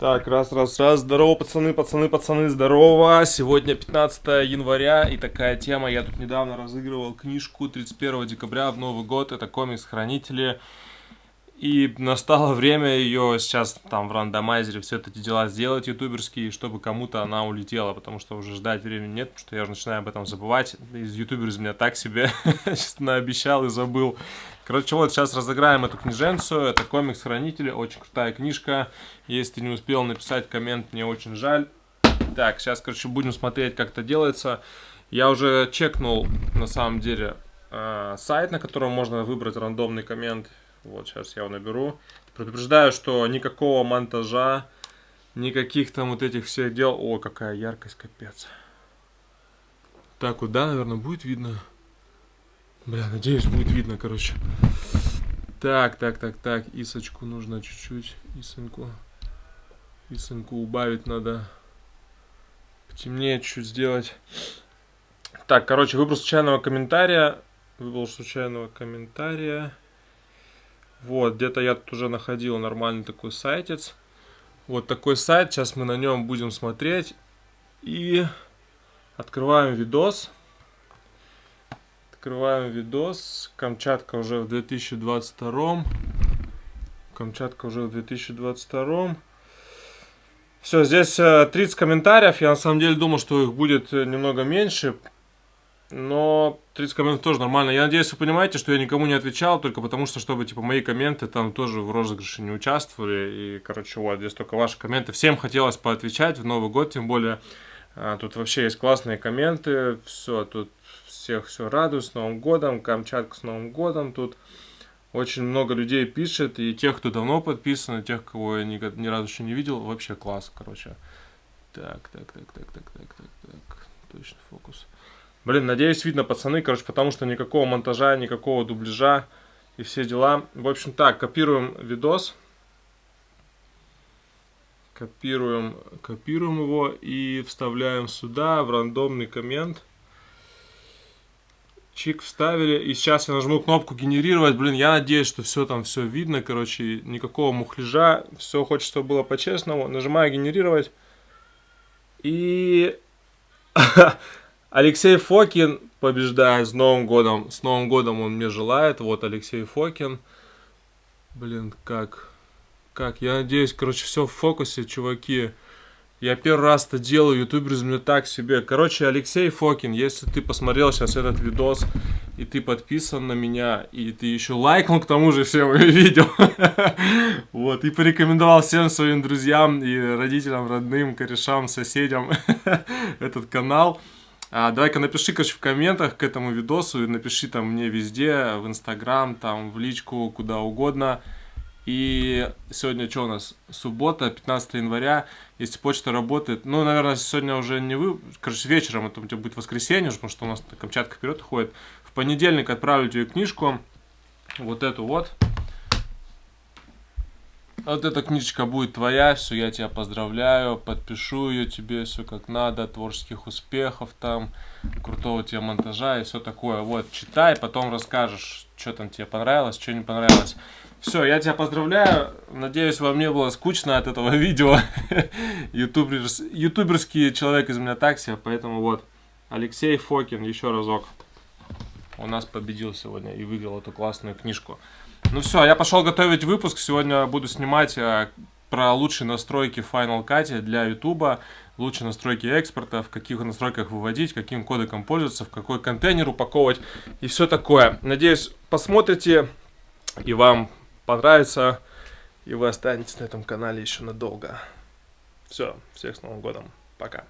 Так, раз, раз, раз. Здорово, пацаны, пацаны, пацаны, здорово. Сегодня 15 января и такая тема. Я тут недавно разыгрывал книжку 31 декабря в Новый год. Это комикс «Хранители». И настало время ее сейчас там в рандомайзере все эти дела сделать ютуберские, чтобы кому-то она улетела, потому что уже ждать времени нет, потому что я уже начинаю об этом забывать. Из ютубер из меня так себе, честно, обещал и забыл. Короче, вот сейчас разыграем эту книженцию, это комикс Хранители, очень крутая книжка. Если ты не успел написать коммент, мне очень жаль. Так, сейчас, короче, будем смотреть, как это делается. Я уже чекнул, на самом деле, э, сайт, на котором можно выбрать рандомный коммент вот, сейчас я его наберу. Предупреждаю, что никакого монтажа, никаких там вот этих всех дел... О, какая яркость, капец. Так вот, да, наверное, будет видно. Бля, надеюсь, будет видно, короче. Так, так, так, так. Исочку нужно чуть-чуть. Исоньку. Исоньку убавить надо. Потемнее чуть-чуть сделать. Так, короче, выбор случайного комментария. Выбор случайного комментария. Вот, где-то я тут уже находил нормальный такой сайтец. Вот такой сайт, сейчас мы на нем будем смотреть. И открываем видос. Открываем видос. Камчатка уже в 2022. Камчатка уже в 2022. Все, здесь 30 э, комментариев. Я на самом деле думал, что их будет э, немного меньше. Но 30 комментов тоже нормально. Я надеюсь, вы понимаете, что я никому не отвечал, только потому что, чтобы, типа, мои комменты там тоже в розыгрыше не участвовали. И, короче, вот, здесь только ваши комменты. Всем хотелось поотвечать в Новый год, тем более, а, тут вообще есть классные комменты. Все, тут всех все радует с Новым годом, Камчатка с Новым годом. Тут очень много людей пишет, и тех, кто давно подписан, и тех, кого я ни, ни разу еще не видел, вообще класс, короче. Так, так, так, так, так, так, так, так, точно фокус. Блин, надеюсь, видно, пацаны, короче, потому что никакого монтажа, никакого дубляжа и все дела. В общем, так, копируем видос. Копируем, копируем его и вставляем сюда, в рандомный коммент. Чик вставили. И сейчас я нажму кнопку генерировать. Блин, я надеюсь, что все там все видно. Короче, никакого мухляжа. Все хочется, чтобы было по-честному. Нажимаю генерировать. И... Алексей Фокин побеждает с Новым годом. С Новым годом он мне желает. Вот Алексей Фокин. Блин, как... Как? Я надеюсь, короче, все в фокусе, чуваки. Я первый раз это делаю, ютубер из меня так себе. Короче, Алексей Фокин, если ты посмотрел сейчас этот видос, и ты подписан на меня, и ты еще лайкнул к тому же все мои видео, вот, и порекомендовал всем своим друзьям и родителям, родным, корешам, соседям этот канал, а, Давай-ка напиши, короче, в комментах к этому видосу, и напиши там мне везде, в Инстаграм, там, в личку, куда угодно. И сегодня что у нас? Суббота, 15 января. Если почта работает, ну, наверное, сегодня уже не вы, короче, вечером, это у тебя будет воскресенье, потому что у нас Камчатка вперед уходит. В понедельник отправлю тебе книжку, вот эту вот. Вот эта книжечка будет твоя, все, я тебя поздравляю, подпишу ее тебе, все как надо, творческих успехов там, крутого тебе монтажа и все такое. Вот, читай, потом расскажешь, что там тебе понравилось, что не понравилось. Все, я тебя поздравляю, надеюсь, вам не было скучно от этого видео. Ютуберс, ютуберский человек из меня такси, поэтому вот, Алексей Фокин, еще разок. У нас победил сегодня и выиграл эту классную книжку. Ну все, я пошел готовить выпуск. Сегодня буду снимать э, про лучшие настройки Final Cut для YouTube, лучшие настройки экспорта, в каких настройках выводить, каким кодеком пользоваться, в какой контейнер упаковывать и все такое. Надеюсь, посмотрите и вам понравится, и вы останетесь на этом канале еще надолго. Все, всех с Новым годом, пока.